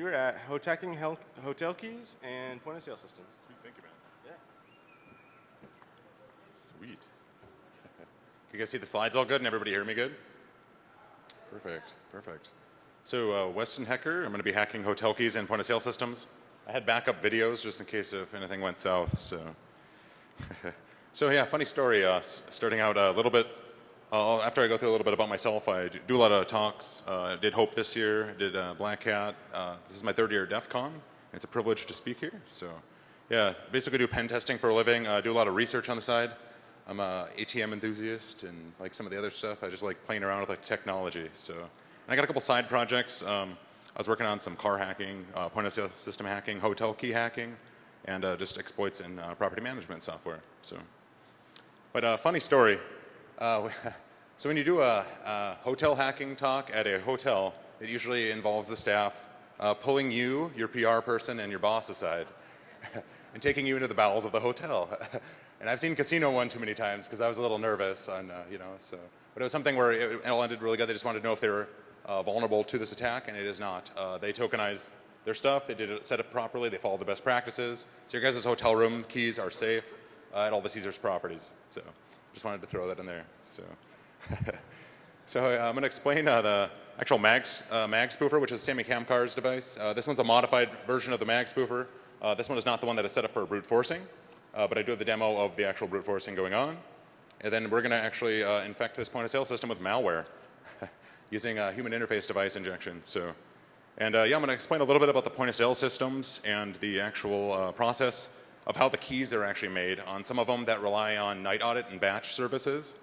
You're at Hotaking Hotel Keys and Point of Sale Systems. Sweet, thank you, man. Yeah. Sweet. Can you guys see the slides all good and everybody hear me good? Perfect, perfect. So uh, Weston Hecker, I'm going to be hacking hotel keys and point of sale systems. I had backup videos just in case if anything went south. So, so yeah, funny story. Uh, starting out a little bit uh, after I go through a little bit about myself, I do a lot of talks. Uh, did Hope this year, did uh, Black Hat. Uh, this is my third year at DEF CON. It's a privilege to speak here. So yeah, basically do pen testing for a living. I do a lot of research on the side. I'm a ATM enthusiast and like some of the other stuff. I just like playing around with like technology. So and I got a couple side projects. Um, I was working on some car hacking, uh, point of sale system hacking, hotel key hacking, and uh, just exploits in property management software. So, but a funny story. Uh, so when you do a, a, hotel hacking talk at a hotel, it usually involves the staff uh, pulling you, your PR person, and your boss aside and taking you into the bowels of the hotel. and I've seen casino one too many times because I was a little nervous on, uh, you know, so. But it was something where it, all ended really good. They just wanted to know if they were uh, vulnerable to this attack, and it is not. Uh, they tokenize their stuff. They did it set up properly. They followed the best practices. So your guys' hotel room keys are safe uh, at all the Caesars properties. So. Just wanted to throw that in there. So, so uh, I'm going to explain uh, the actual mag, uh, mag spoofer, which is Sammy Kamkar's device. Uh, this one's a modified version of the mag spoofer. Uh, this one is not the one that is set up for brute forcing, but I do have the demo of the actual brute forcing going on. And then we're going to actually infect this point of sale system with malware using a human interface device injection. So, and yeah, I'm going to explain a little bit about the point of sale systems and the actual process of how the keys are actually made. On some of them that rely on night audit and batch services,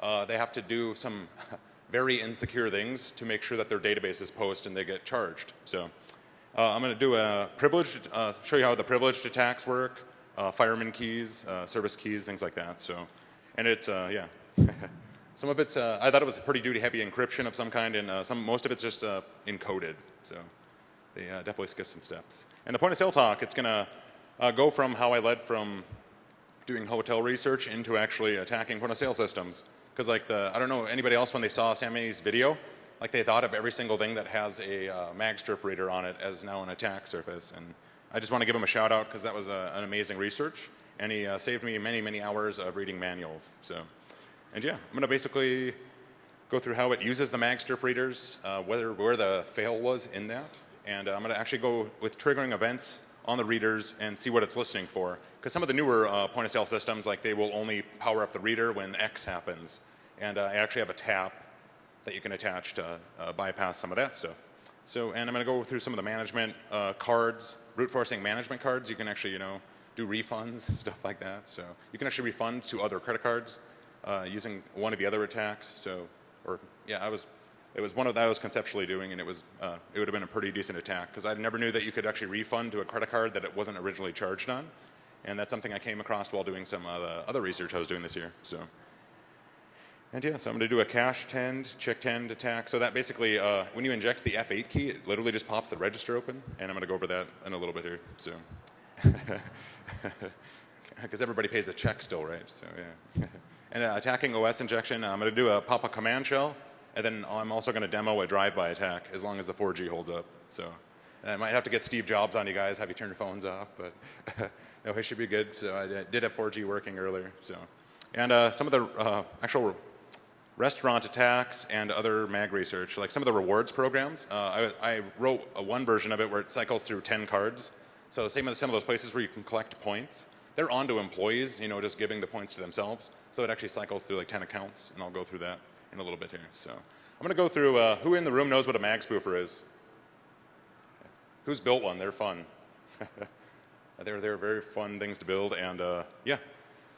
uh, they have to do some very insecure things to make sure that their database is post and they get charged. So uh, I'm going to do a privileged, uh, show you how the privileged attacks work, uh, fireman keys, uh, service keys, things like that. So, and it's, uh, yeah. some of it's, I thought it was pretty duty heavy encryption of some kind and some, most of it's just encoded. So they definitely skip some steps. And the point of sale talk, it's going to uh, go from how I led from doing hotel research into actually attacking point of sale systems. Because like the, I don't know anybody else when they saw Sammy's video, like they thought of every single thing that has a uh, mag strip reader on it as now an attack surface. And I just want to give him a shout out because that was a, an amazing research. And he uh, saved me many, many hours of reading manuals. So, and yeah, I'm going to basically go through how it uses the mag strip readers, uh, whether, where the fail was in that. And uh, I'm going to actually go with triggering events on the readers and see what it's listening for. Because some of the newer uh, point of sale systems, like they will only power up the reader when X happens. And uh, I actually have a tap that you can attach to uh, bypass some of that stuff. So, and I'm going to go through some of the management uh, cards, brute forcing management cards. You can actually, you know, do refunds, stuff like that. So you can actually refund to other credit cards uh, using one of the other attacks. So, or yeah, I was it was one of that I was conceptually doing, and it was uh, it would have been a pretty decent attack because I never knew that you could actually refund to a credit card that it wasn't originally charged on, and that's something I came across while doing some uh, other research I was doing this year. So, and yeah, so I'm going to do a cache tend, check tend attack. So that basically, uh, when you inject the F8 key, it literally just pops the register open, and I'm going to go over that in a little bit here. So, because everybody pays a check still, right? So yeah. and uh, attacking OS injection, I'm going to do a pop a command shell. And then I'm also going to demo a drive-by attack as long as the 4G holds up. So and I might have to get Steve Jobs on you guys, have you turn your phones off, but no, it should be good. So I did have 4G working earlier. So, and uh, some of the uh, actual restaurant attacks and other mag research, like some of the rewards programs. Uh, I, I, wrote a one version of it where it cycles through 10 cards. So same with some of those places where you can collect points. They're onto employees, you know, just giving the points to themselves. So it actually cycles through like 10 accounts, and I'll go through that in a little bit here. So I'm going to go through uh, who in the room knows what a mag spoofer is? Who's built one? They're fun. they're, they're very fun things to build and uh, yeah.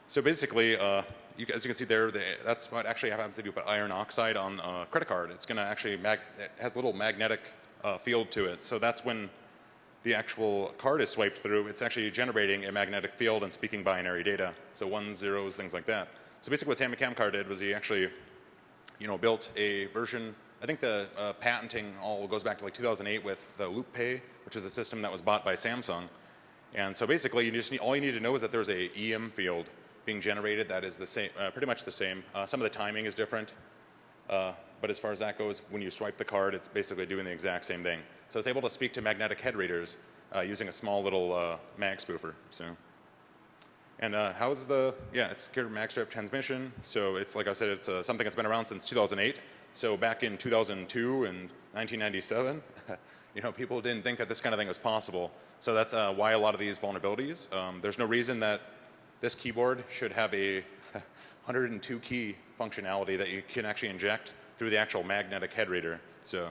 So basically, uh, you, as you can see there, that's what actually happens if you put iron oxide on a credit card. It's going to actually, mag it has a little magnetic uh, field to it. So that's when the actual card is swiped through, it's actually generating a magnetic field and speaking binary data. So ones, zeros, things like that. So basically what Sammy Kamkar did was he actually you know, built a version, I think the uh, patenting all goes back to like 2008 with the LoopPay, which is a system that was bought by Samsung. And so basically, you just need, all you need to know is that there's a EM field being generated that is the same, uh, pretty much the same. Uh, some of the timing is different, uh, but as far as that goes, when you swipe the card, it's basically doing the exact same thing. So it's able to speak to magnetic head readers uh, using a small little uh, mag spoofer. So. And uh, how's the, yeah, it's secure magstrip transmission. So it's, like I said, it's uh, something that's been around since 2008. So back in 2002 and 1997, you know, people didn't think that this kind of thing was possible. So that's uh, why a lot of these vulnerabilities. Um, there's no reason that this keyboard should have a 102 key functionality that you can actually inject through the actual magnetic head reader. So,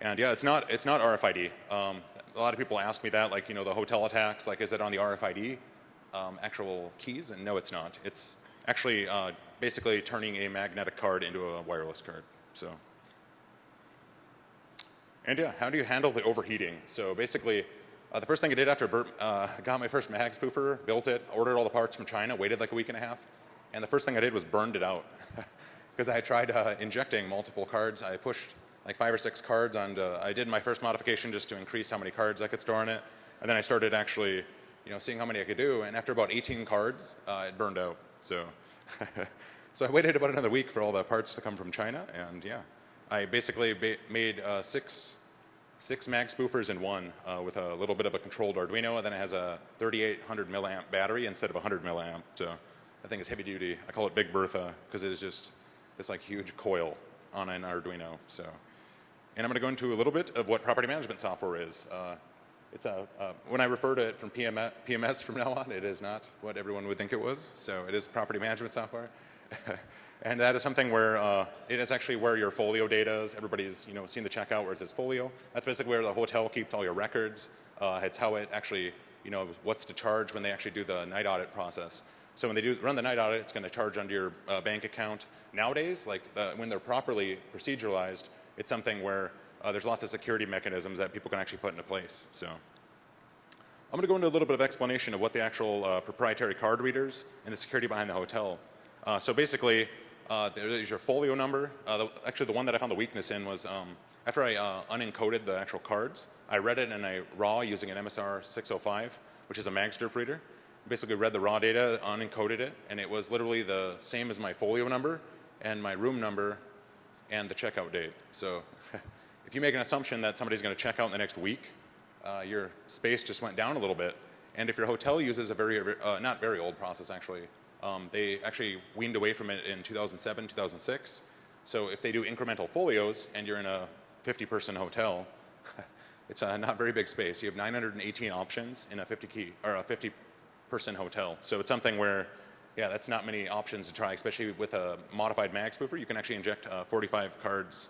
and yeah, it's not, it's not RFID. Um, a lot of people ask me that, like, you know, the hotel attacks, like, is it on the RFID? Um, actual keys, and no, it's not. It's actually uh, basically turning a magnetic card into a wireless card. So, and yeah, how do you handle the overheating? So basically, uh, the first thing I did after I uh, got my first mag spoofer, built it, ordered all the parts from China, waited like a week and a half, and the first thing I did was burned it out because I tried uh, injecting multiple cards. I pushed like five or six cards on. I did my first modification just to increase how many cards I could store in it, and then I started actually you know, seeing how many I could do. And after about 18 cards, uh, it burned out. So, so I waited about another week for all the parts to come from China. And yeah, I basically ba made uh, six, six mag spoofers in one uh, with a little bit of a controlled Arduino. And then it has a 3800 milliamp battery instead of 100 milliamp. So I think it's heavy duty. I call it Big Bertha because it is just this like huge coil on an Arduino. So, and I'm going to go into a little bit of what property management software is. Uh, it's a, uh, when I refer to it from PMS, PMS from now on, it is not what everyone would think it was. So it is property management software. and that is something where uh, it is actually where your folio data is. Everybody's you know seen the checkout where it says folio. That's basically where the hotel keeps all your records. Uh, it's how it actually, you know, what's to charge when they actually do the night audit process. So when they do run the night audit, it's going to charge under your uh, bank account. Nowadays, like the, when they're properly proceduralized, it's something where uh, there's lots of security mechanisms that people can actually put into place. So I'm going to go into a little bit of explanation of what the actual uh, proprietary card readers and the security behind the hotel. Uh, so basically, uh, there's your folio number. Uh, the, actually, the one that I found the weakness in was um, after I uh, unencoded the actual cards, I read it in a RAW using an MSR 605, which is a magstrip reader. Basically read the raw data, unencoded it, and it was literally the same as my folio number and my room number and the checkout date. So if you make an assumption that somebody's going to check out in the next week, uh, your space just went down a little bit. And if your hotel uses a very, uh, not very old process actually, um, they actually weaned away from it in 2007, 2006. So if they do incremental folios and you're in a 50 person hotel, it's a not very big space. You have 918 options in a 50 key or a 50 person hotel. So it's something where, yeah, that's not many options to try, especially with a modified mag spoofer. You can actually inject uh, 45 cards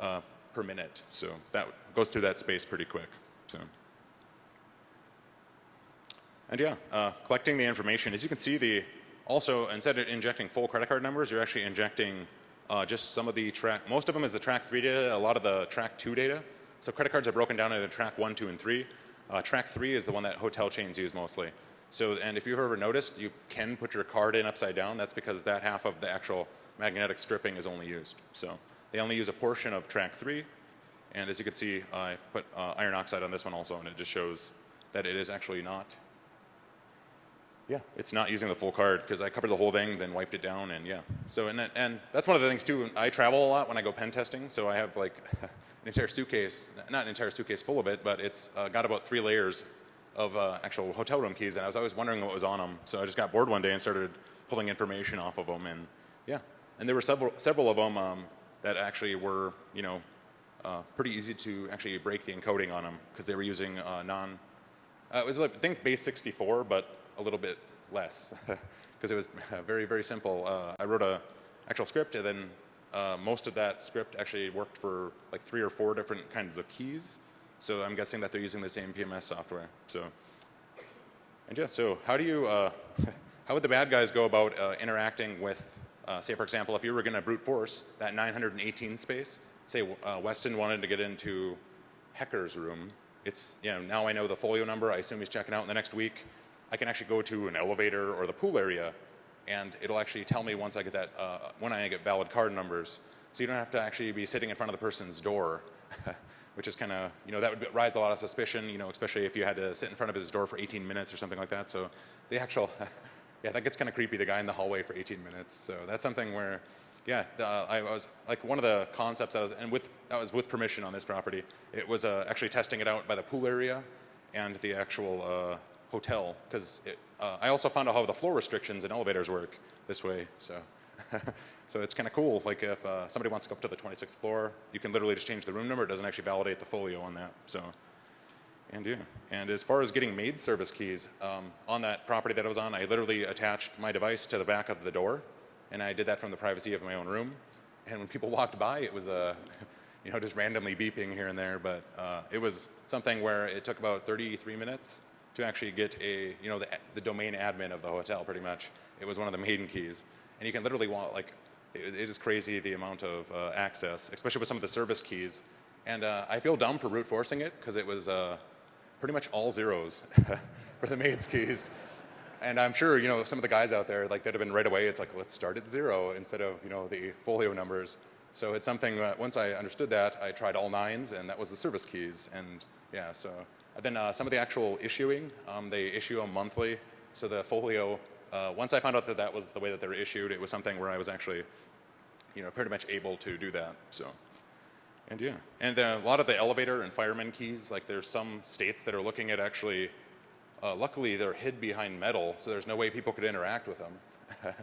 uh, per minute. So that goes through that space pretty quick. So. And yeah, uh, collecting the information. As you can see, the also instead of injecting full credit card numbers, you're actually injecting uh, just some of the track. Most of them is the track three data. A lot of the track two data. So credit cards are broken down into track one, two, and three. Uh, track three is the one that hotel chains use mostly. So, and if you've ever noticed, you can put your card in upside down. That's because that half of the actual magnetic stripping is only used. So they only use a portion of track three. And as you can see, I put uh, iron oxide on this one also, and it just shows that it is actually not. Yeah, it's not using the full card because I covered the whole thing, then wiped it down, and yeah. So and and that's one of the things too. I travel a lot when I go pen testing, so I have like an entire suitcase, not an entire suitcase full of it, but it's uh, got about three layers of uh, actual hotel room keys, and I was always wondering what was on them. So I just got bored one day and started pulling information off of them, and yeah. And there were several several of them um, that actually were, you know, uh, pretty easy to actually break the encoding on them because they were using uh, non, uh, it was like, I think base 64, but a little bit less because it was very, very simple. Uh, I wrote a actual script and then uh, most of that script actually worked for like three or four different kinds of keys. So I'm guessing that they're using the same PMS software. So, and yeah, so how do you, uh, how would the bad guys go about interacting with, say for example, if you were going to brute force that 918 space, say uh, Weston wanted to get into Hecker's room, it's, you know, now I know the folio number, I assume he's checking out in the next week. I can actually go to an elevator or the pool area and it'll actually tell me once I get that, uh, when I get valid card numbers. So you don't have to actually be sitting in front of the person's door, which is kind of, you know, that would rise a lot of suspicion, you know, especially if you had to sit in front of his door for 18 minutes or something like that. So the actual, yeah, that gets kind of creepy, the guy in the hallway for 18 minutes. So that's something where yeah, the, I was like one of the concepts I was, and with that was with permission on this property. It was uh, actually testing it out by the pool area and the actual uh, hotel because uh, I also found out how the floor restrictions in elevators work this way. So, so it's kind of cool. Like if uh, somebody wants to go up to the 26th floor, you can literally just change the room number. It doesn't actually validate the folio on that. So. And yeah. And as far as getting maid service keys, um, on that property that I was on, I literally attached my device to the back of the door, and I did that from the privacy of my own room. And when people walked by, it was uh, you know, just randomly beeping here and there, but uh, it was something where it took about 33 minutes to actually get a, you know, the, the domain admin of the hotel, pretty much. It was one of the maiden keys. And you can literally want, like, it, it is crazy the amount of uh, access, especially with some of the service keys. And uh, I feel dumb for brute forcing it, because it was, uh, pretty much all zeros for the maid's keys. And I'm sure, you know, some of the guys out there, like, that'd have been right away, it's like, let's start at zero instead of, you know, the folio numbers. So it's something that once I understood that, I tried all nines, and that was the service keys. And yeah, so then uh, some of the actual issuing, um, they issue them monthly. So the folio, uh, once I found out that that was the way that they were issued, it was something where I was actually, you know, pretty much able to do that. So. And yeah, and a lot of the elevator and fireman keys, like there's some states that are looking at actually, uh, luckily they're hid behind metal, so there's no way people could interact with them.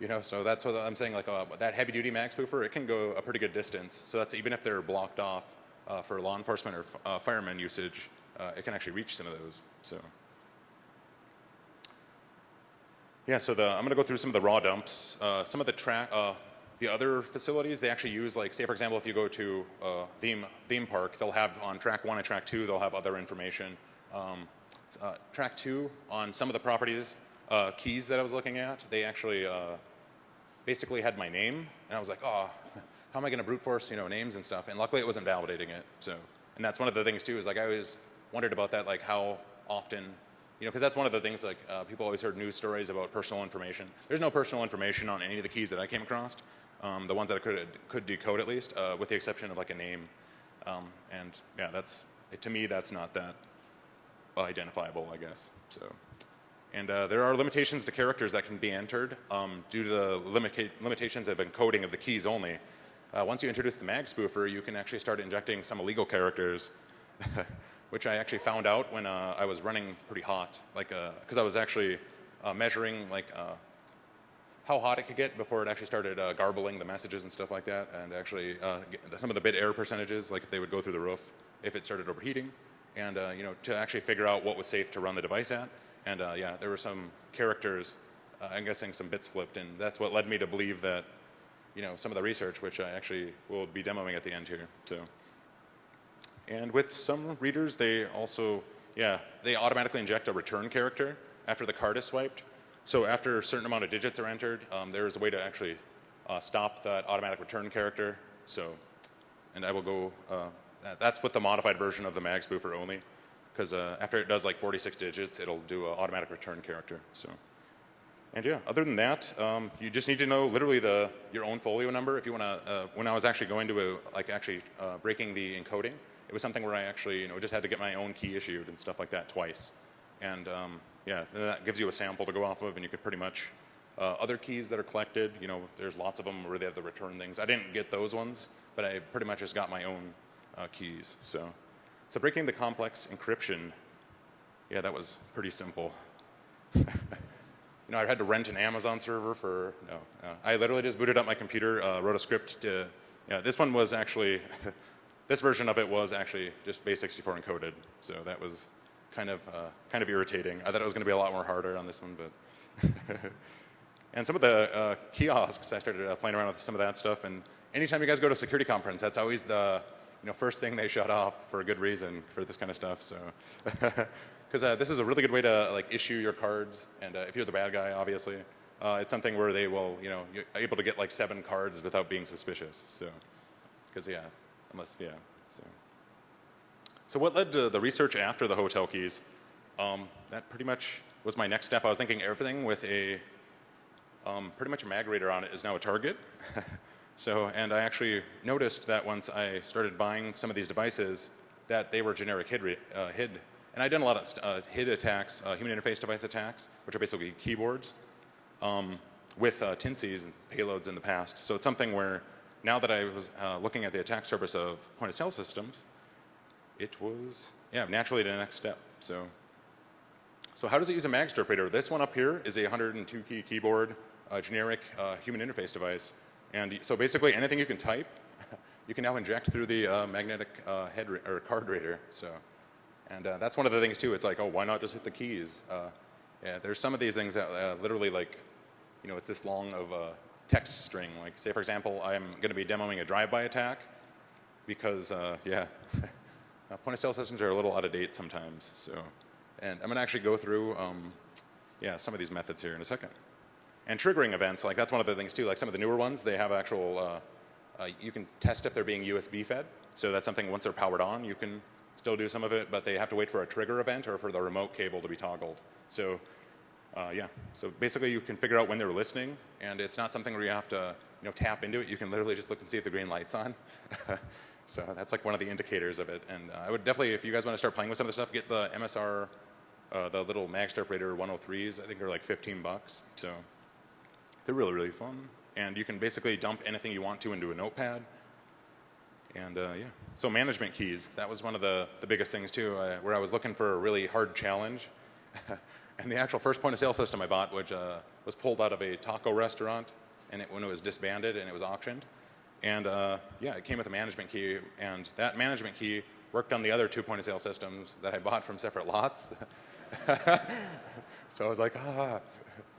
you know, so that's what I'm saying, like uh, that heavy duty max spoofer, it can go a pretty good distance. So that's even if they're blocked off uh, for law enforcement or uh, fireman usage, uh, it can actually reach some of those, so. Yeah, so the, I'm gonna go through some of the raw dumps. Uh, some of the track, the other facilities, they actually use like, say for example, if you go to uh, theme, theme park, they'll have on track one and track two, they'll have other information. Um, uh, track two, on some of the properties, uh, keys that I was looking at, they actually uh, basically had my name, and I was like, oh, how am I gonna brute force, you know, names and stuff? And luckily it wasn't validating it, so. And that's one of the things too, is like I always wondered about that, like how often you know, because that's one of the things like uh, people always heard news stories about personal information. There's no personal information on any of the keys that I came across um, the ones that I could, could decode at least, uh, with the exception of like a name. Um, and yeah, that's, to me, that's not that identifiable, I guess. So, and uh, there are limitations to characters that can be entered um, due to the limita limitations of encoding of the keys only. Uh, once you introduce the mag spoofer, you can actually start injecting some illegal characters, which I actually found out when uh, I was running pretty hot, like because uh, I was actually uh, measuring like how hot it could get before it actually started uh, garbling the messages and stuff like that, and actually uh, some of the bit error percentages, like if they would go through the roof, if it started overheating, and uh, you know to actually figure out what was safe to run the device at. And uh, yeah, there were some characters, uh, I'm guessing some bits flipped, and that's what led me to believe that you know some of the research, which I actually will be demoing at the end here. So, and with some readers, they also yeah they automatically inject a return character after the card is swiped. So after a certain amount of digits are entered, um, there is a way to actually uh, stop that automatic return character. So, and I will go, uh, that's with the modified version of the mag spoofer only, because uh, after it does like 46 digits, it'll do an automatic return character. So, and yeah, other than that, um, you just need to know literally the your own folio number if you want to. Uh, when I was actually going to a, like actually uh, breaking the encoding, it was something where I actually you know just had to get my own key issued and stuff like that twice, and um, yeah, that gives you a sample to go off of, and you could pretty much, uh, other keys that are collected, you know, there's lots of them where they have the return things. I didn't get those ones, but I pretty much just got my own uh, keys. So, so breaking the complex encryption, yeah, that was pretty simple. you know, I had to rent an Amazon server for, no, uh, I literally just booted up my computer, uh, wrote a script to, yeah, this one was actually, this version of it was actually just base64 encoded. So that was kind of, uh, kind of irritating. I thought it was going to be a lot more harder on this one, but. and some of the uh, kiosks, I started uh, playing around with some of that stuff. And anytime you guys go to a security conference, that's always the you know, first thing they shut off for a good reason for this kind of stuff. So, because uh, this is a really good way to like issue your cards. And uh, if you're the bad guy, obviously, uh, it's something where they will, you know, you're able to get like seven cards without being suspicious. So, because yeah, unless yeah, so. So what led to the research after the hotel keys? Um, that pretty much was my next step. I was thinking everything with a um, pretty much a mag reader on it is now a target. so, and I actually noticed that once I started buying some of these devices, that they were generic HID. Uh, HID. And I'd done a lot of uh, HID attacks, uh, human interface device attacks, which are basically keyboards. Um, with uh, and payloads in the past. So it's something where now that I was uh, looking at the attack surface of point of sale systems, it was, yeah, naturally the next step. So, so how does it use a mag interpreter? This one up here is a 102 key keyboard, uh, generic uh, human interface device. And so basically anything you can type, you can now inject through the uh, magnetic uh, head or card reader. So, and uh, that's one of the things too. It's like, oh, why not just hit the keys? Uh, yeah, there's some of these things that literally like, you know, it's this long of a text string. Like, say for example, I'm going to be demoing a drive-by attack because, yeah, uh, point of sale systems are a little out of date sometimes. So, and I'm going to actually go through, um, yeah, some of these methods here in a second. And triggering events, like that's one of the things too. Like some of the newer ones, they have actual. Uh, uh, you can test if they're being USB fed. So that's something once they're powered on, you can still do some of it, but they have to wait for a trigger event or for the remote cable to be toggled. So uh, yeah, so basically you can figure out when they're listening, and it's not something where you have to you know, tap into it. You can literally just look and see if the green light's on. so that's like one of the indicators of it. And uh, I would definitely, if you guys want to start playing with some of the stuff, get the MSR, uh, the little Magsterprater 103s. I think they're like 15 bucks. So they're really, really fun. And you can basically dump anything you want to into a notepad. And uh, yeah, so management keys, that was one of the, the biggest things too, uh, where I was looking for a really hard challenge. and the actual first point of sale system I bought, which uh, was pulled out of a taco restaurant and it, when it was disbanded and it was auctioned. And uh, yeah, it came with a management key, and that management key worked on the other two point of sale systems that I bought from separate lots. so I was like, ah,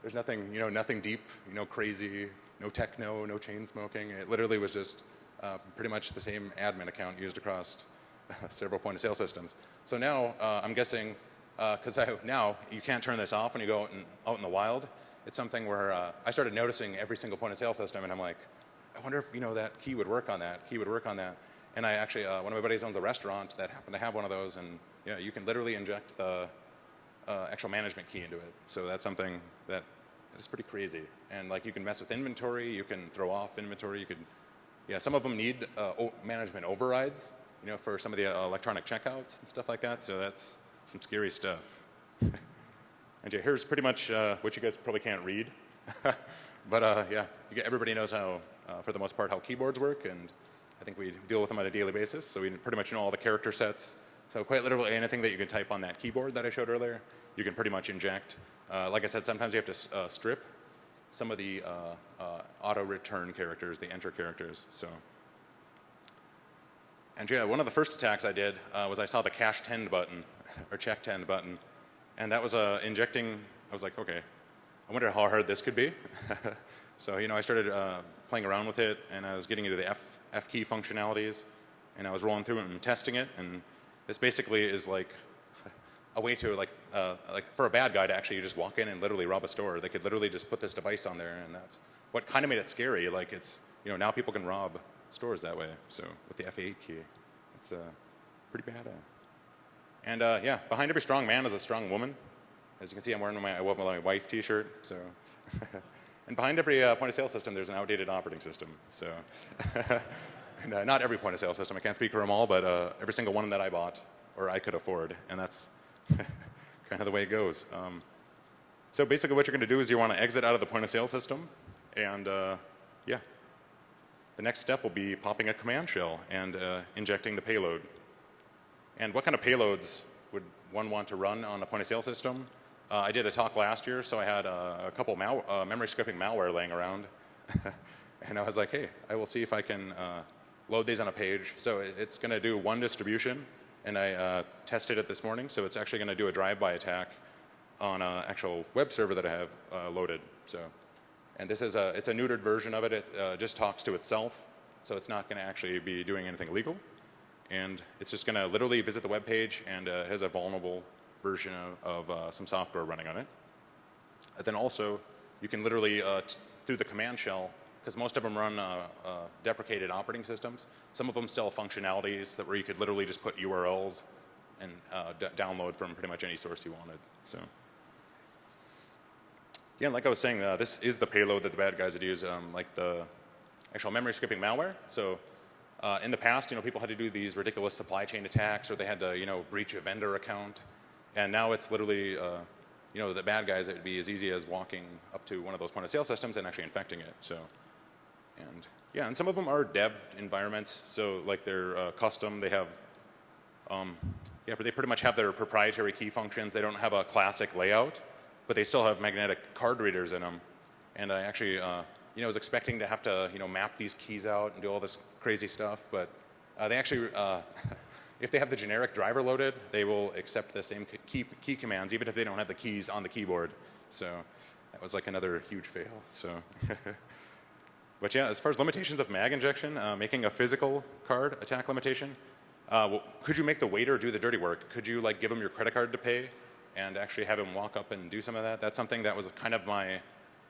there's nothing, you know, nothing deep, you know, crazy, no techno, no chain smoking. It literally was just uh, pretty much the same admin account used across several point of sale systems. So now uh, I'm guessing, because uh, now you can't turn this off when you go out in, out in the wild. It's something where uh, I started noticing every single point of sale system, and I'm like, I wonder if you know that key would work on that. Key would work on that. And I actually, uh, one of my buddies owns a restaurant that happened to have one of those, and yeah, you can literally inject the uh, actual management key into it. So that's something that is pretty crazy. And like you can mess with inventory, you can throw off inventory, you could, yeah, some of them need uh, management overrides, you know, for some of the uh, electronic checkouts and stuff like that. So that's some scary stuff. and yeah, here's pretty much uh, what you guys probably can't read. but uh, yeah, everybody knows how, uh, for the most part, how keyboards work, and I think we deal with them on a daily basis. So we pretty much know all the character sets. So quite literally anything that you can type on that keyboard that I showed earlier, you can pretty much inject. Uh, like I said, sometimes you have to uh, strip some of the uh, uh, auto return characters, the enter characters. So, and yeah, one of the first attacks I did was I saw the cache tend button or check tend button, and that was injecting. I was like, okay, I wonder how hard this could be. so you know, I started uh, playing around with it, and I was getting into the F, F key functionalities, and I was rolling through it and testing it, and this basically is like a way to like uh, like for a bad guy to actually just walk in and literally rob a store. They could literally just put this device on there, and that's what kind of made it scary. Like it's you know now people can rob stores that way. So with the F8 key, it's uh, pretty bad. And uh, yeah, behind every strong man is a strong woman. As you can see, I'm wearing my I love my wife T-shirt. So. and behind every uh, point of sale system, there's an outdated operating system. So, uh, not every point of sale system. I can't speak for them all, but uh, every single one that I bought or I could afford, and that's kind of the way it goes. Um, so basically what you're going to do is you want to exit out of the point of sale system and uh, yeah. The next step will be popping a command shell and uh, injecting the payload. And what kind of payloads would one want to run on a point of sale system? Uh, I did a talk last year, so I had uh, a couple mal uh, memory skipping malware laying around. and I was like, hey, I will see if I can uh, load these on a page. So it's going to do one distribution and I uh, tested it this morning. So it's actually going to do a drive-by attack on an actual web server that I have uh, loaded. So, and this is a it's a neutered version of it. It just talks to itself, so it's not going to actually be doing anything illegal, and it's just going to literally visit the web page and has a vulnerable version of, of uh, some software running on it. And then also, you can literally uh, through the command shell because most of them run uh, deprecated operating systems. Some of them still have functionalities that where you could literally just put URLs and download from pretty much any source you wanted. So, yeah, like I was saying, uh, this is the payload that the bad guys would use, um, like the actual memory skipping malware. So, uh, in the past, you know, people had to do these ridiculous supply chain attacks, or they had to, you know, breach a vendor account, and now it's literally, uh, you know, the bad guys, it would be as easy as walking up to one of those point of sale systems and actually infecting it. So, and yeah, and some of them are dev environments. So like they're uh, custom. They have, um, yeah, but they pretty much have their proprietary key functions. They don't have a classic layout, but they still have magnetic card readers in them. And I actually, uh, you know, was expecting to have to, you know, map these keys out and do all this crazy stuff, but uh, they actually, uh, if they have the generic driver loaded, they will accept the same key, key commands, even if they don't have the keys on the keyboard. So that was like another huge fail. So, but yeah, as far as limitations of mag injection, uh, making a physical card attack limitation, uh, well, could you make the waiter do the dirty work? Could you like give him your credit card to pay and actually have him walk up and do some of that? That's something that was kind of my,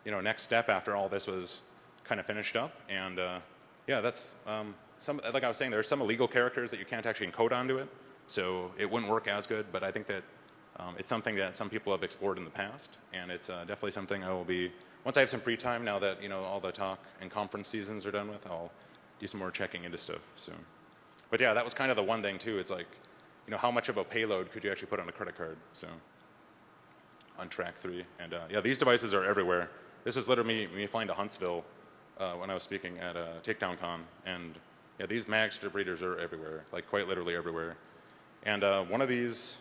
you know, next step after all this was kind of finished up. And uh, yeah, that's um, some, like I was saying, there are some illegal characters that you can't actually encode onto it, so it wouldn't work as good. But I think that um, it's something that some people have explored in the past, and it's uh, definitely something I will be. Once I have some free time, now that you know all the talk and conference seasons are done with, I'll do some more checking into stuff soon. But yeah, that was kind of the one thing too. It's like, you know, how much of a payload could you actually put on a credit card? So on track three, and uh, yeah, these devices are everywhere. This was literally me, me flying to Huntsville uh, when I was speaking at uh, Takedown Con, and yeah, these mag strip readers are everywhere, like quite literally everywhere. And uh, one of these,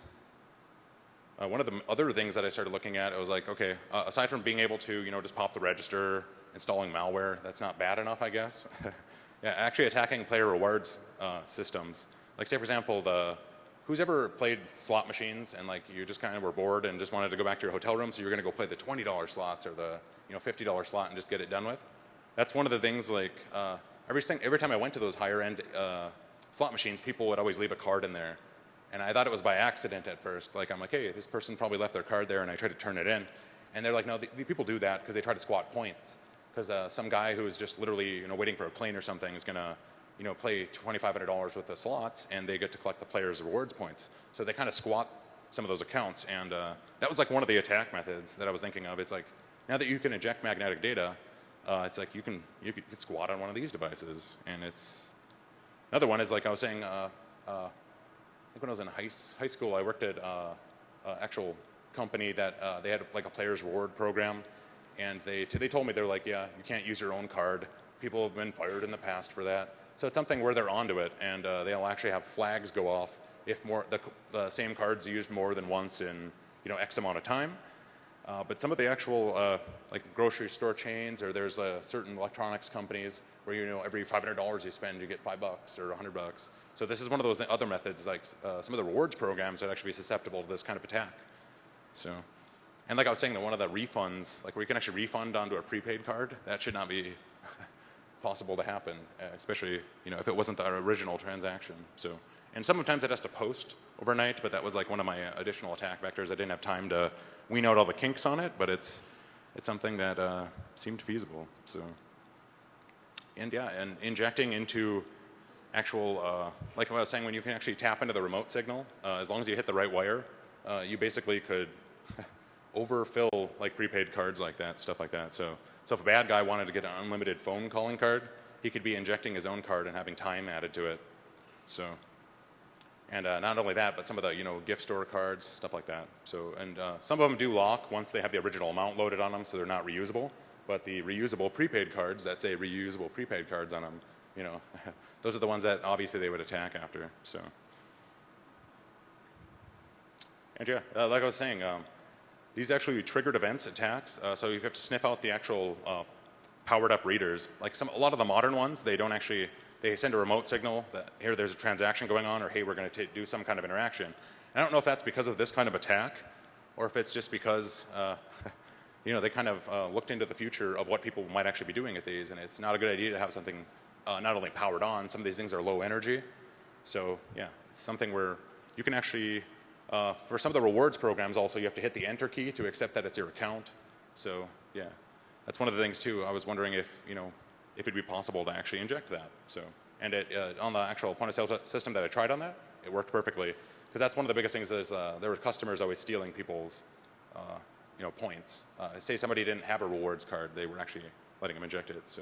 uh, one of the other things that I started looking at, I was like, okay, uh, aside from being able to, you know, just pop the register, installing malware, that's not bad enough, I guess. yeah, actually attacking player rewards uh, systems. Like say, for example, the who's ever played slot machines and like you just kind of were bored and just wanted to go back to your hotel room, so you're going to go play the $20 slots or the you know $50 slot and just get it done with. That's one of the things like uh, every, every time I went to those higher end uh, slot machines, people would always leave a card in there. And I thought it was by accident at first. Like, I'm like, hey, this person probably left their card there, and I tried to turn it in. And they're like, no, the, the people do that because they try to squat points. Because uh, some guy who is just literally, you know, waiting for a plane or something is going to, you know, play $2,500 with the slots, and they get to collect the player's rewards points. So they kind of squat some of those accounts. And uh, that was like one of the attack methods that I was thinking of. It's like, now that you can inject magnetic data, uh, it's like you can you could squat on one of these devices, and it's another one is like I was saying. Uh, uh, I think when I was in high, high school, I worked at uh, an actual company that uh, they had like a players reward program, and they they told me they're like, yeah, you can't use your own card. People have been fired in the past for that. So it's something where they're onto it, and uh, they'll actually have flags go off if more the, the same card's used more than once in you know X amount of time. Uh, but some of the actual uh, like grocery store chains or there's uh, certain electronics companies where you know every $500 you spend you get five bucks or 100 bucks. So this is one of those other methods like uh, some of the rewards programs that actually be susceptible to this kind of attack. So, and like I was saying that one of the refunds, like where you can actually refund onto a prepaid card, that should not be possible to happen, uh, especially you know if it wasn't the original transaction. So, and sometimes it has to post overnight, but that was like one of my additional attack vectors. I didn't have time to wean out all the kinks on it, but it's, it's something that uh, seemed feasible. So, and yeah, and injecting into actual, uh, like I was saying, when you can actually tap into the remote signal, uh, as long as you hit the right wire, uh, you basically could overfill like prepaid cards like that, stuff like that. So, so if a bad guy wanted to get an unlimited phone calling card, he could be injecting his own card and having time added to it. So. And uh, not only that, but some of the you know gift store cards, stuff like that. So and uh, some of them do lock once they have the original amount loaded on them, so they're not reusable. But the reusable prepaid cards that say reusable prepaid cards on them, you know, those are the ones that obviously they would attack after. So. And yeah, uh, like I was saying, um, these actually triggered events, attacks. Uh, so you have to sniff out the actual uh, powered up readers. Like some, a lot of the modern ones, they don't actually they send a remote signal that here there's a transaction going on or hey we're going to do some kind of interaction. And I don't know if that's because of this kind of attack or if it's just because uh, you know they kind of uh, looked into the future of what people might actually be doing at these and it's not a good idea to have something uh, not only powered on, some of these things are low energy. So yeah, it's something where you can actually, uh, for some of the rewards programs also you have to hit the enter key to accept that it's your account. So yeah, that's one of the things too. I was wondering if, you know, if it'd be possible to actually inject that. So, and it, uh, on the actual point of sale system that I tried on that, it worked perfectly. Because that's one of the biggest things is uh, there were customers always stealing people's, uh, you know, points. Uh, say somebody didn't have a rewards card, they were actually letting them inject it. So,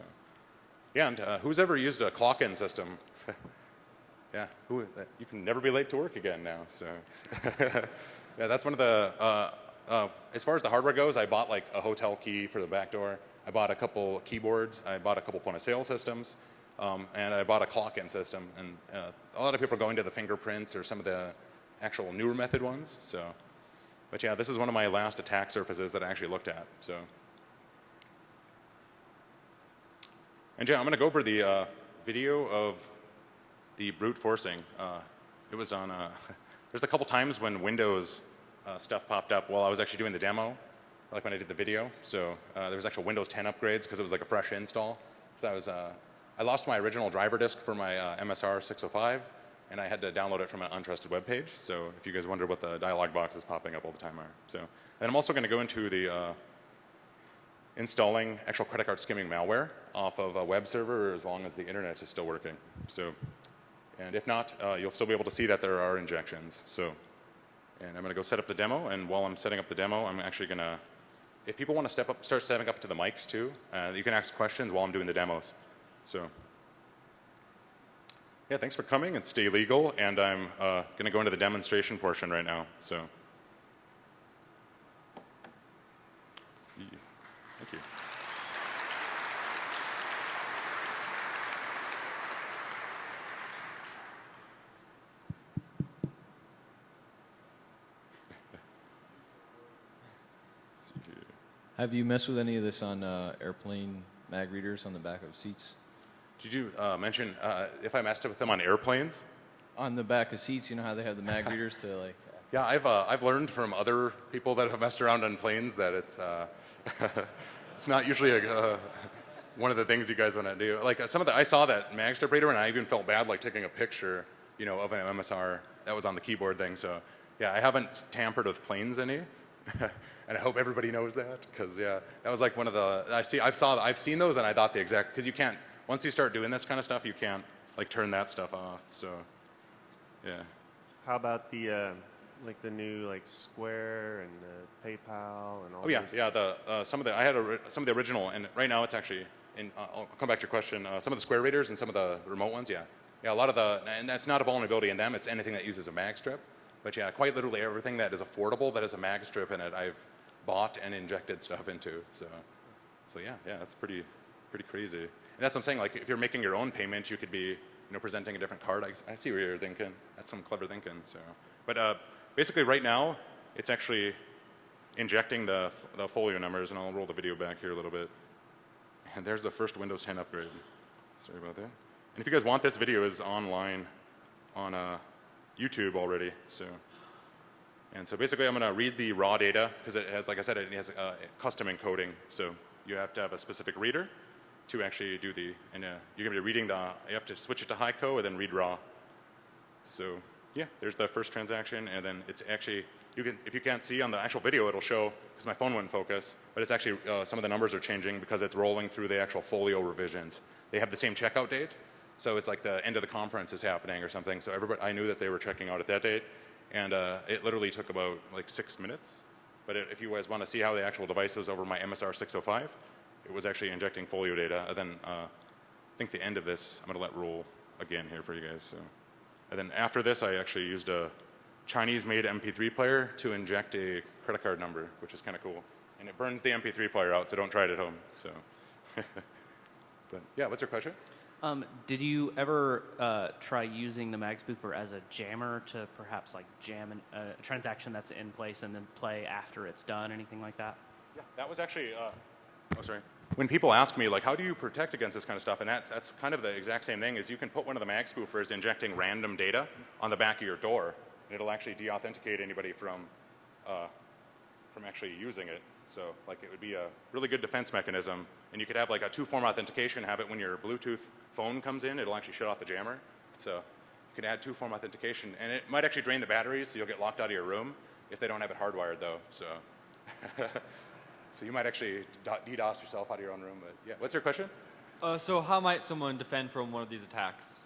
yeah, and uh, who's ever used a clock-in system? yeah, who, you can never be late to work again now. So, yeah, that's one of the as far as the hardware goes, I bought like a hotel key for the back door. I bought a couple keyboards. I bought a couple point of sale systems. Um, and I bought a clock-in system. And uh, a lot of people are going to the fingerprints or some of the actual newer method ones. So, but yeah, this is one of my last attack surfaces that I actually looked at. So, and yeah, I'm going to go over the uh, video of the brute forcing. Uh, it was on. Uh, there's a couple times when Windows uh, stuff popped up while I was actually doing the demo, like when I did the video. So uh, there was actual Windows 10 upgrades because it was like a fresh install. So I was. Uh, I lost my original driver disk for my uh, MSR 605, and I had to download it from an untrusted web page. So if you guys wonder what the dialog boxes popping up all the time are. So, and I'm also going to go into the uh, installing actual credit card skimming malware off of a web server as long as the internet is still working. So, and if not, uh, you'll still be able to see that there are injections. So, and I'm going to go set up the demo. And while I'm setting up the demo, I'm actually going to, if people want to step up, start stepping up to the mics too, uh, you can ask questions while I'm doing the demos. So, yeah, thanks for coming and stay legal. And I'm uh, going to go into the demonstration portion right now. So, let's see. Thank you. Let's see here. Have you messed with any of this on uh, airplane mag readers on the back of seats? Did you uh, mention uh, if I messed up with them on airplanes? On the back of seats, you know how they have the mag readers to like. Yeah, I've, uh, I've learned from other people that have messed around on planes that it's, uh, it's not usually a, uh, one of the things you guys want to do. Like uh, some of the, I saw that magstrip reader and I even felt bad like taking a picture, you know, of an MSR that was on the keyboard thing. So yeah, I haven't tampered with planes any. and I hope everybody knows that because yeah, that was like one of the, I see, I've saw, I've seen those and I thought the exact, because you can't, once you start doing this kind of stuff, you can't like turn that stuff off. So yeah. How about the uh, like the new like Square and the PayPal and all? Oh yeah, yeah. The uh, some of the I had a, some of the original, and right now it's actually. In, uh, I'll come back to your question. Uh, some of the Square readers and some of the remote ones, yeah, yeah. A lot of the, and that's not a vulnerability in them. It's anything that uses a mag strip. But yeah, quite literally everything that is affordable that has a mag strip in it, I've bought and injected stuff into. So, so yeah, yeah, that's pretty, pretty crazy. And that's what I'm saying. Like, if you're making your own payment, you could be, you know, presenting a different card. I, I see what you're thinking. That's some clever thinking. So, but uh, basically, right now, it's actually injecting the, the folio numbers, and I'll roll the video back here a little bit. And there's the first Windows 10 upgrade. Sorry about that. And if you guys want, this video is online on uh, YouTube already. So, and so basically, I'm going to read the raw data because it has, like I said, it has uh, custom encoding. So you have to have a specific reader to actually do the, and uh, you're going to be reading the, you have to switch it to HiCo and then read raw. So yeah, there's the first transaction, and then it's actually you can if you can't see on the actual video, it'll show because my phone wouldn't focus, but it's actually uh, some of the numbers are changing because it's rolling through the actual folio revisions. They have the same checkout date, so it's like the end of the conference is happening or something. So everybody, I knew that they were checking out at that date, and uh, it literally took about like six minutes. But it, if you guys want to see how the actual device was over my MSR 605, it was actually injecting folio data. And then uh, I think the end of this, I'm going to let roll again here for you guys. So. And then after this, I actually used a Chinese-made MP3 player to inject a credit card number, which is kind of cool. And it burns the MP3 player out, so don't try it at home. So, but yeah, what's your question? Um, did you ever uh, try using the mag spoofer as a jammer to perhaps like jam an, uh, a transaction that's in place and then play after it's done? Anything like that? Yeah, that was actually. Uh, oh, sorry. When people ask me, like, how do you protect against this kind of stuff? And that, that's kind of the exact same thing. Is you can put one of the mag spoofers injecting random data on the back of your door, and it'll actually de-authenticate anybody from uh, from actually using it. So, like, it would be a really good defense mechanism. And you could have like a two-form authentication. Have it when your Bluetooth phone comes in, it'll actually shut off the jammer. So, you can add two-form authentication, and it might actually drain the batteries, so you'll get locked out of your room if they don't have it hardwired, though. So. So you might actually DDoS yourself out of your own room, but yeah. What's your question? Uh, so how might someone defend from one of these attacks?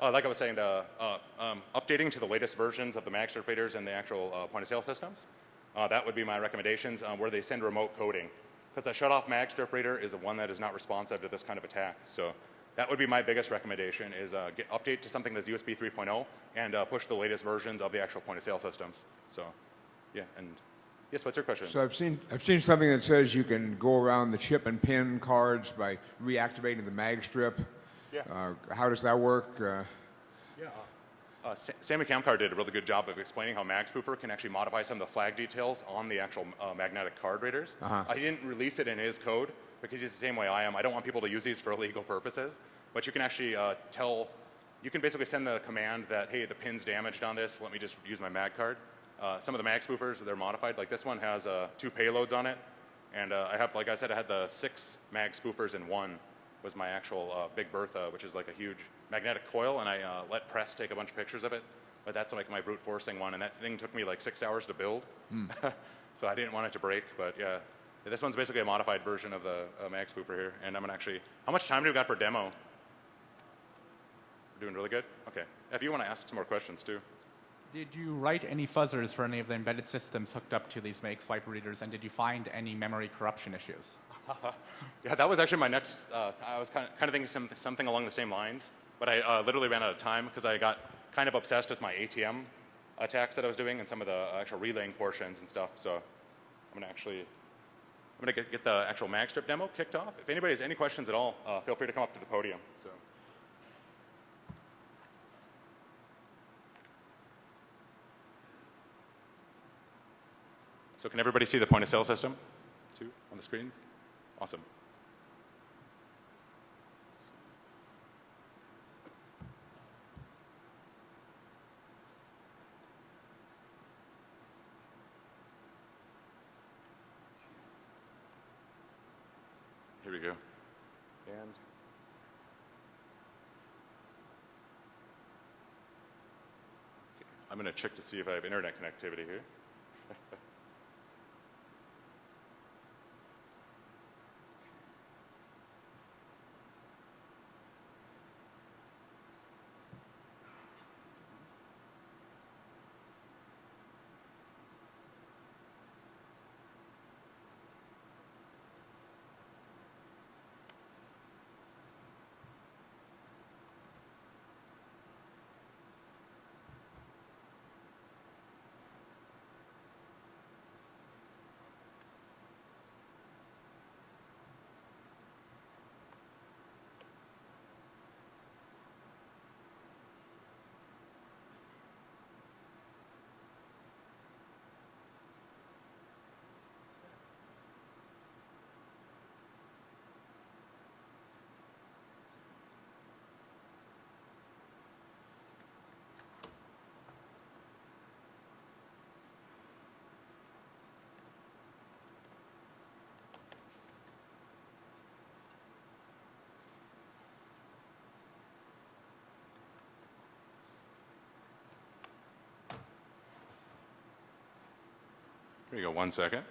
Uh, like I was saying, the, uh, um, updating to the latest versions of the mag interpreters and the actual uh, point of sale systems. Uh, that would be my recommendations um, where they send remote coding. Because a shut off mag interpreter is the one that is not responsive to this kind of attack. So that would be my biggest recommendation is uh, get update to something that's USB 3.0 and uh, push the latest versions of the actual point of sale systems. So yeah, and Yes, what's your question? So I've seen I've seen something that says you can go around the chip and pin cards by reactivating the mag strip. Yeah. Uh, how does that work? Uh, Sa- Sammy Camcar did a really good job of explaining how MagSpoofer can actually modify some of the flag details on the actual uh, magnetic card readers. Uh-huh. I didn't release it in his code because he's the same way I am. I don't want people to use these for illegal purposes. But you can actually uh, tell, you can basically send the command that, hey, the pin's damaged on this, let me just use my mag card. Uh, some of the mag spoofers, they're modified. Like this one has uh, two payloads on it. And uh, I have, like I said, I had the six mag spoofers in one was my actual uh, Big Bertha, which is like a huge magnetic coil, and I uh, let Press take a bunch of pictures of it. But that's like my brute forcing one, and that thing took me like six hours to build. so I didn't want it to break, but yeah. This one's basically a modified version of the uh, mag spoofer here, and I'm gonna actually. How much time do we got for demo? We're doing really good. Okay. If you want to ask some more questions too. Did you write any fuzzers for any of the embedded systems hooked up to these mag swipe readers, and did you find any memory corruption issues? Yeah, that was actually my next. Uh, I was kind of, kind of thinking some, something along the same lines, but I uh, literally ran out of time because I got kind of obsessed with my ATM attacks that I was doing and some of the actual relaying portions and stuff. So I'm gonna actually, I'm gonna get, get the actual magstrip demo kicked off. If anybody has any questions at all, uh, feel free to come up to the podium. So. So can everybody see the point of sale system too on the screens? Awesome. Here we go. And Okay, I'm going to check to see if I have internet connectivity here. Here you go, one second.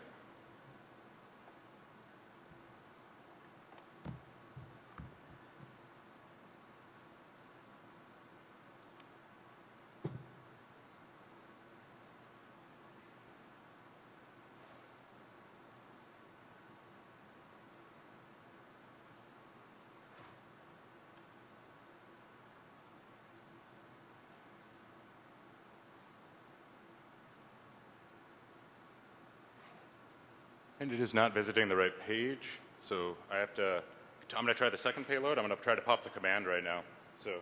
And it is not visiting the right page, so I have to, I'm gonna try the second payload. I'm gonna try to pop the command right now. So,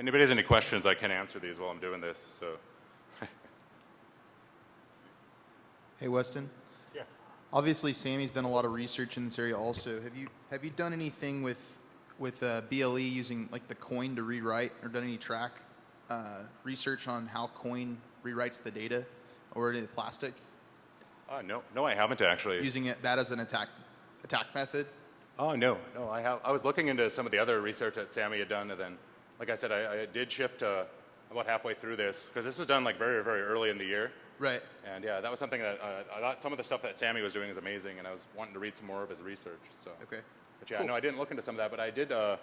if anybody has any questions, I can answer these while I'm doing this, so. Hey, Weston. Yeah. Obviously, Samy's done a lot of research in this area. Also, have you have you done anything with with uh, BLE using like the coin to rewrite, or done any track uh, research on how coin rewrites the data, or any the plastic, Uh, no, no, I haven't actually. using it, that as an attack attack method? Oh no, no. I have. I was looking into some of the other research that Samy had done, and then, like I said, I, I did shift about halfway through this because this was done like very, very early in the year. Right. And yeah, that was something that uh, I thought some of the stuff that Samy was doing is amazing, and I was wanting to read some more of his research. So. Okay. But yeah, Cool. no, I didn't look into some of that, but I did uh,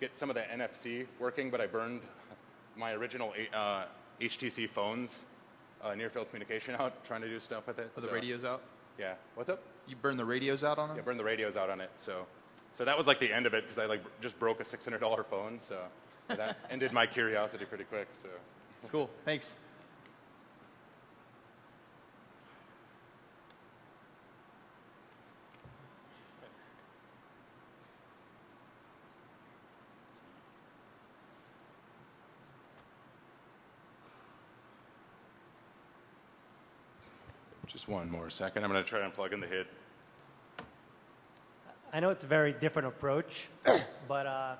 get some of the NFC working, but I burned my original uh, HTC phones uh, near field communication out trying to do stuff with it. The so- radios out? Yeah. What's up? You burned the radios out on it. Yeah, burned the radios out on it. So, so that was like the end of it because I like just broke a $600 phone. So that ended my curiosity pretty quick. So. Cool. Thanks. Just one more second. I'm going to try and plug in the HID. I know it's a very different approach, but uh,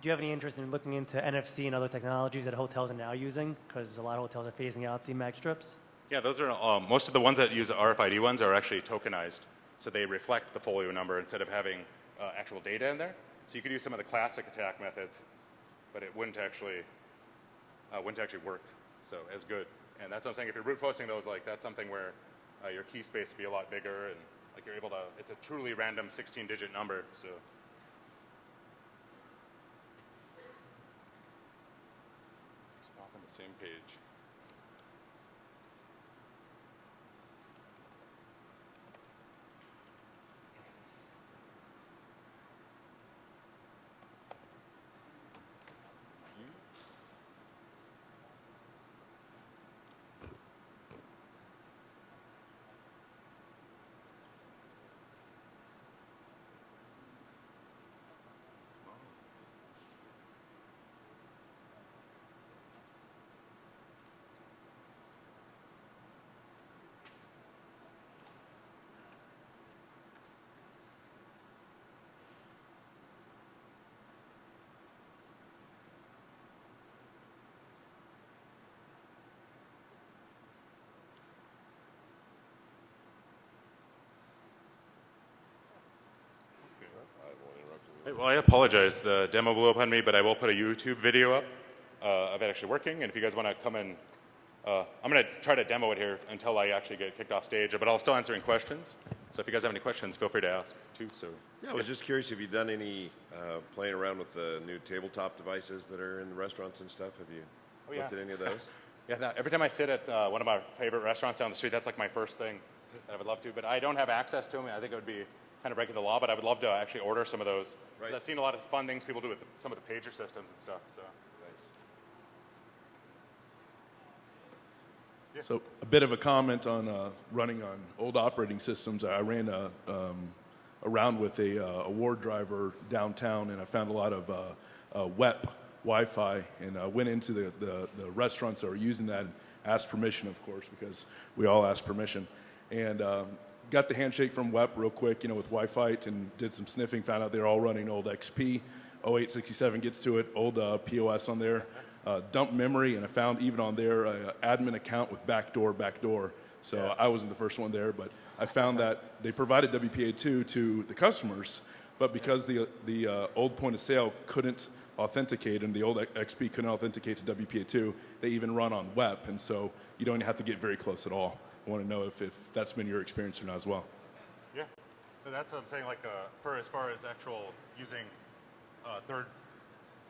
do you have any interest in looking into NFC and other technologies that hotels are now using? Because a lot of hotels are phasing out the mag strips. Yeah, those are um, most of the ones that use RFID ones are actually tokenized, so they reflect the folio number instead of having uh, actual data in there. So you could use some of the classic attack methods, but it wouldn't actually uh, wouldn't actually work so as good. And that's what I'm saying. If you're brute forcing those, like that's something where uh, your key space would be a lot bigger, and like you're able to. It's a truly random 16-digit number. So just pop on the same page. Hey, Well, I apologize. The demo blew up on me, but I will put a YouTube video up uh, of it actually working. And if you guys want to come in, uh, I'm going to try to demo it here until I actually get kicked off stage, but I'll still answering questions. So if you guys have any questions, feel free to ask too. So Yeah, I was just curious, have you done any uh, playing around with the new tabletop devices that are in the restaurants and stuff? Have you Oh, yeah. looked at any of those? yeah, that, every time I sit at uh, one of my favorite restaurants down the street, that's like my first thing that I would love to. But I don't have access to them. I think it would be kind of breaking the law, but I would love to actually order some of those. Right. I've seen a lot of fun things people do with the, some of the pager systems and stuff. So. Nice. So a bit of a comment on uh, running on old operating systems. I ran a, um, around with a, uh, a war driver downtown, and I found a lot of uh, uh, WEP Wi-Fi, and uh, went into the, the, the restaurants that were using that and asked permission, of course, because we all ask permission, and um, got the handshake from WEP real quick, you know, with Wi-Fi, and did some sniffing. Found out they're all running old XP. 0867 gets to it, old uh, POS on there uh, dump memory, and I found even on their uh, admin account with backdoor, backdoor. So I wasn't the first one there, but I found that they provided WPA2 to the customers, but because the, the uh, old point of sale couldn't authenticate and the old XP couldn't authenticate to WPA2, they even run on WEP, and so you don't have to get very close at all. Want to know if, if that's been your experience or not as well. Yeah, but that's what I'm saying. Like uh, for as far as actual using uh, third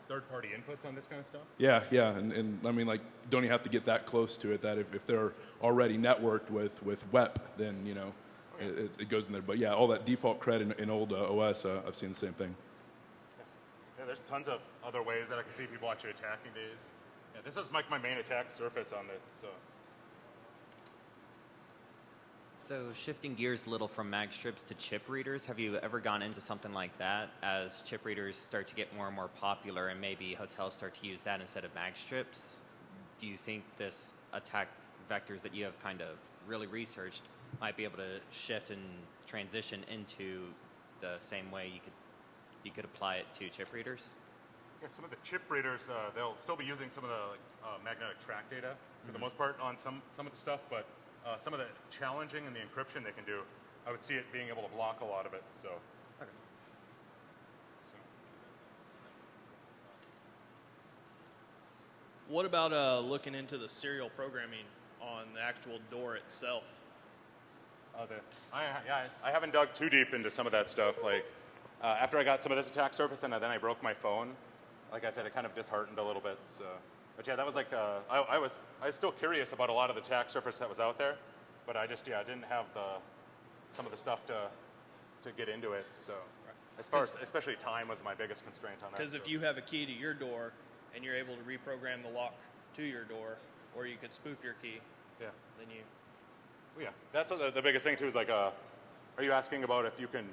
third party inputs on this kind of stuff. Yeah, yeah, and, and I mean, like, don't you have to get that close to it? That if, if they're already networked with with WEP, then you know, it, it goes in there. But yeah, all that default cred in, in old uh, OS, uh, I've seen the same thing. Yes. Yeah, there's tons of other ways that I can see people actually attacking these. Yeah, this is like my main attack surface on this. So So shifting gears a little from mag strips to chip readers, have you ever gone into something like that as chip readers start to get more and more popular and maybe hotels start to use that instead of mag strips? Do you think this attack vectors that you have kind of really researched might be able to shift and transition into the same way you could you could apply it to chip readers? yeah, some of the chip readers uh, they'll still be using some of the like, uh, magnetic track data for the most part on some some of the stuff, but uh, some of the challenging and the encryption they can do, I would see it being able to block a lot of it. So. What about uh, looking into the serial programming on the actual door itself? Oh, the, I, yeah, I haven't dug too deep into some of that stuff. Like, uh, after I got some of this attack surface and then I broke my phone, like I said, it kind of disheartened a little bit. So, but yeah, that was like, uh, I, I was, I was still curious about a lot of the attack surface that was out there, but I just, yeah, I didn't have the, some of the stuff to, to get into it. So, as far as, especially time was my biggest constraint on that. Because if you have a key to your door and you're able to reprogram the lock to your door, or you could spoof your key, yeah, then you. Well, yeah, that's the, the biggest thing too. Is like, uh, are you asking about if you can?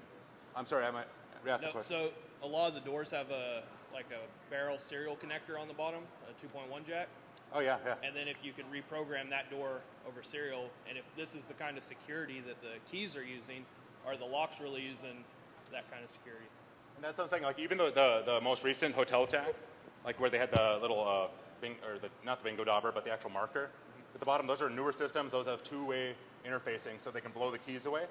I'm sorry, I might ask the No, question. so a lot of the doors have a like a barrel serial connector on the bottom, a 2.1 jack. Oh yeah, yeah. And then if you can reprogram that door over serial, and if this is the kind of security that the keys are using, are the locks really using that kind of security? And that's what I'm saying. Like even the the, the most recent hotel attack, like where they had the little uh, bing, or the not the bingo dauber, but the actual marker at the bottom. Those are newer systems. Those have two-way interfacing, so they can blow the keys away.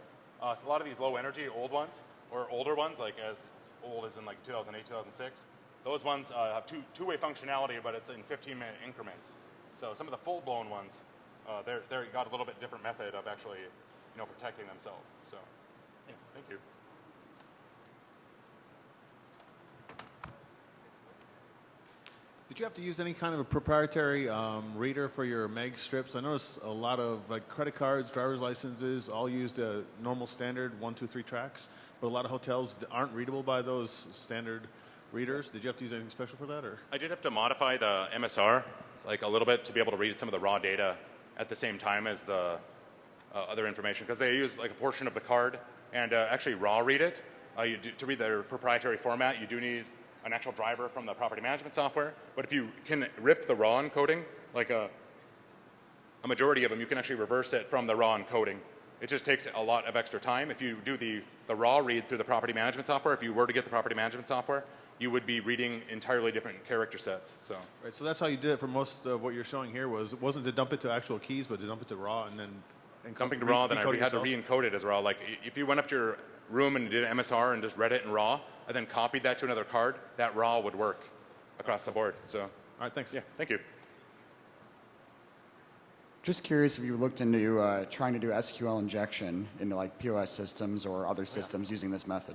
Uh, so a lot of these low-energy old ones or older ones, like as old as in like 2008, 2006, those ones uh, have two two-way functionality, but it's in 15-minute increments. So some of the full-blown ones, uh, they're they're got a little bit different method of actually, you know, protecting themselves. So, yeah, thank you. Did you have to use any kind of a proprietary um, reader for your mag strips? I noticed a lot of like credit cards, driver's licenses, all used a normal standard one, two, three tracks, but a lot of hotels aren't readable by those standard readers. Did you have to use anything special for that, or? I did have to modify the MSR like a little bit to be able to read some of the raw data at the same time as the uh, other information because they use like a portion of the card and uh, actually raw read it. Uh, you do, to read their proprietary format, you do need an actual driver from the property management software. But if you can rip the raw encoding, like a, a majority of them, you can actually reverse it from the raw encoding. It just takes a lot of extra time. If you do the, the raw read through the property management software, if you were to get the property management software, you would be reading entirely different character sets. So Right, so that's how you did it for most of what you're showing here. Was it wasn't to dump it to actual keys, but to dump it to raw and then encode- dumping to raw, then I decode re- had to yourself? re-encode it as raw. Like if you went up to your room and did an MSR and just read it in raw, and then copied that to another card, that raw would work across the board. So, all right, thanks. Yeah, thank you. Just curious if you looked into uh, trying to do SQL injection into like POS systems or other systems using this method.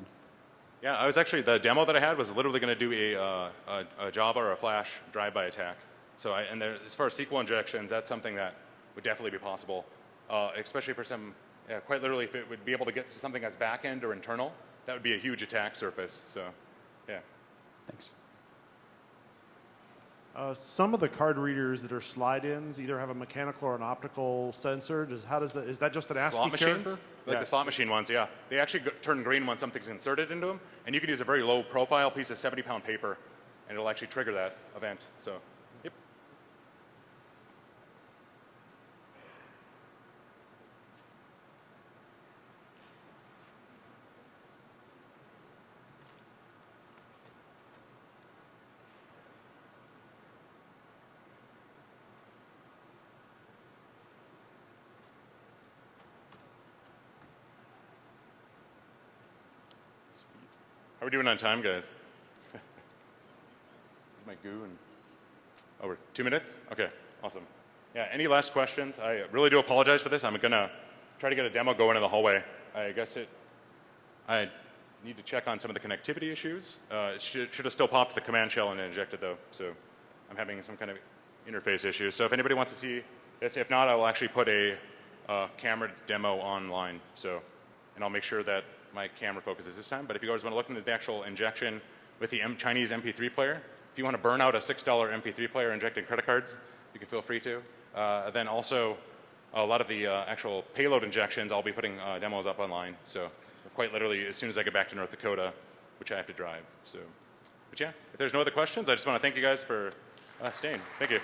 Yeah, I was actually the demo that I had was literally going to do a, uh, a, a Java or a Flash drive-by attack. So, I, and there, as far as SQL injections, that's something that would definitely be possible, uh, especially for some. Yeah, quite literally, if it would be able to get to something that's back-end or internal, that would be a huge attack surface. So, yeah. Thanks. Uh, some of the card readers that are slide-ins either have a mechanical or an optical sensor. Does how does that is that just an ASCII slot machines, character? Like Yeah. the slot machine ones, yeah. They actually turn green when something's inserted into them, and you can use a very low-profile piece of 70-pound paper, and it'll actually trigger that event. So, yep. Sweet. How are we doing on time, guys? My goo and over two minutes. Okay, awesome. Yeah. Any last questions? I really do apologize for this. I'm gonna try to get a demo going in the hallway. I guess it. I need to check on some of the connectivity issues. Uh, it should, should have still popped the command shell and injected though. So I'm having some kind of interface issues. So if anybody wants to see this, if not, I will actually put a uh, camera demo online. So, and I'll make sure that my camera focuses this time. But if you guys want to look into the actual injection with the M- Chinese MP3 player, if you want to burn out a $6 MP3 player injecting credit cards, you can feel free to. Uh, then also, a lot of the uh, actual payload injections, I'll be putting uh, demos up online. So quite literally, as soon as I get back to North Dakota, which I have to drive. So, but yeah, if there's no other questions, I just want to thank you guys for uh, staying. Thank you.